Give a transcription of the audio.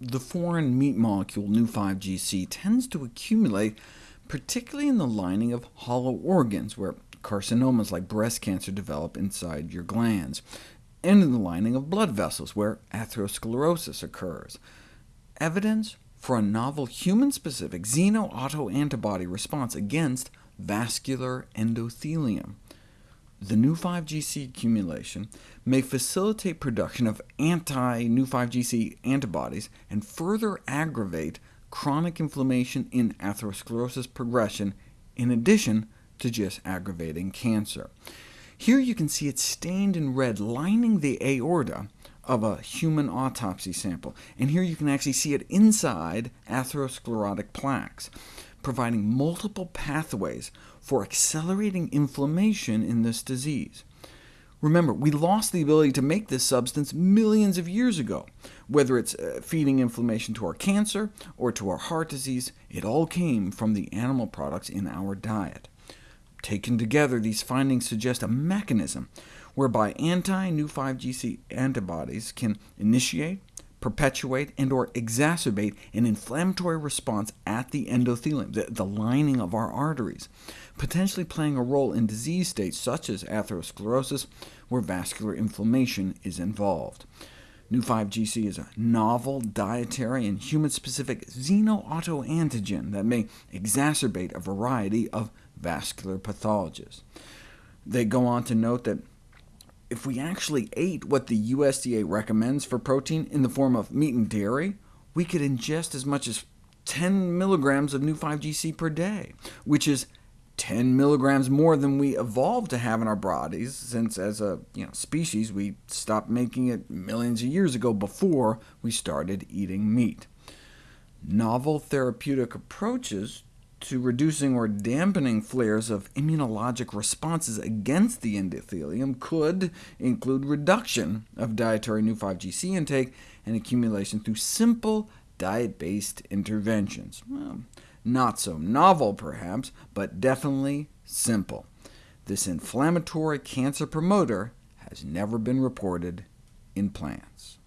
the foreign meat molecule Neu5Gc tends to accumulate particularly in the lining of hollow organs, where carcinomas like breast cancer develop inside your glands, and in the lining of blood vessels, where atherosclerosis occurs. Evidence for a novel human-specific xeno-autoantibody response against vascular endothelium. The Neu5Gc accumulation may facilitate production of anti-Neu5Gc antibodies and further aggravate chronic inflammation in atherosclerosis progression, in addition to just aggravating cancer. Here you can see it stained in red, lining the aorta of a human autopsy sample, and here you can actually see it inside atherosclerotic plaques, providing multiple pathways for accelerating inflammation in this disease. Remember, we lost the ability to make this substance millions of years ago. Whether it's uh, feeding inflammation to our cancer or to our heart disease, it all came from the animal products in our diet. Taken together, these findings suggest a mechanism whereby anti-Neu5Gc antibodies can initiate, perpetuate, and or exacerbate an inflammatory response at the endothelium, the, the lining of our arteries, potentially playing a role in disease states such as atherosclerosis, where vascular inflammation is involved. Neu5Gc is a novel dietary and human-specific xenoautoantigen that may exacerbate a variety of vascular pathologists. They go on to note that if we actually ate what the USDA recommends for protein in the form of meat and dairy, we could ingest as much as 10 milligrams of Neu5Gc per day, which is 10 milligrams more than we evolved to have in our bodies, since as a you know, species we stopped making it millions of years ago before we started eating meat. Novel therapeutic approaches to reducing or dampening flares of immunologic responses against the endothelium could include reduction of dietary Neu5Gc intake and accumulation through simple diet-based interventions. Well, not so novel, perhaps, but definitely simple. This inflammatory cancer promoter has never been reported in plants.